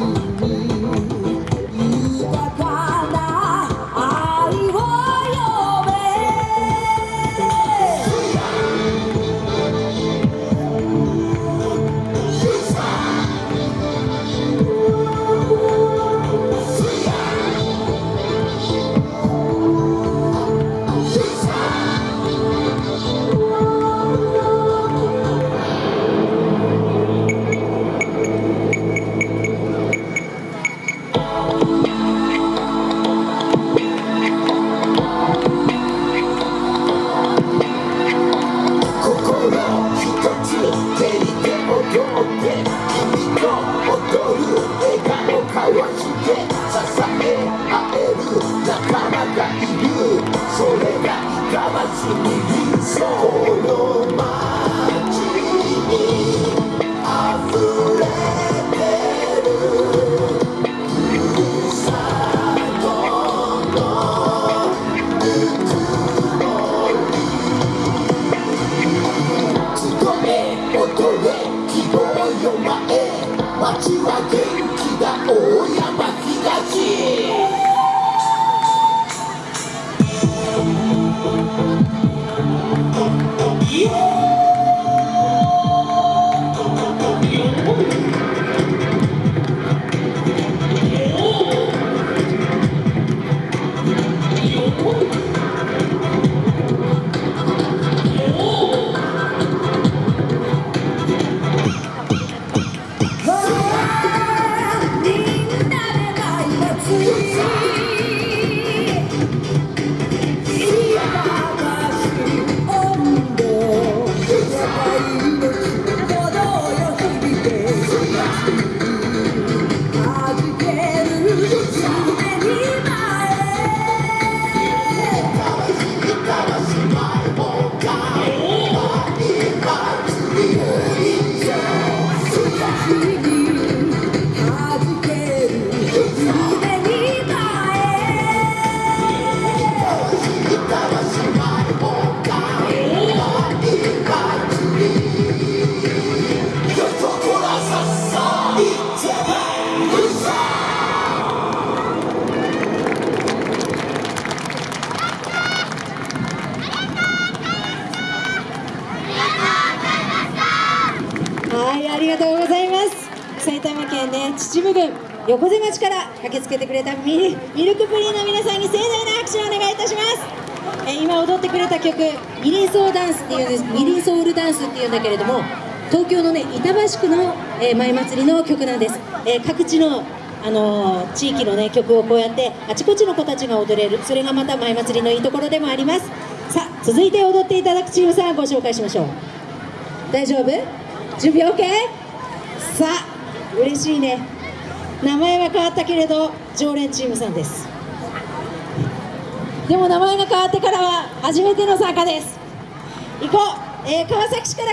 mim. 大山東が埼玉県ね秩父郡横瀬町から駆けつけてくれたミルクプリンの皆さんに盛大な拍手をお願いいたします。え今踊ってくれた曲ミリンソーダンスっていうんですミリンソールダンスっていうんだけれども東京のね板橋区の、えー、舞祭りの曲なんです、えー、各地のあのー、地域のね曲をこうやってあちこちの子たちが踊れる。それがまた舞祭りのいいところでもあります。さあ続いて踊っていただくチームさんご紹介しましょう。大丈夫？準備 OK? さあ嬉しいね。名前は変わったけれど常連チームさんです。でも名前が変わってからは初めての参加です。行こう、えー、川崎市から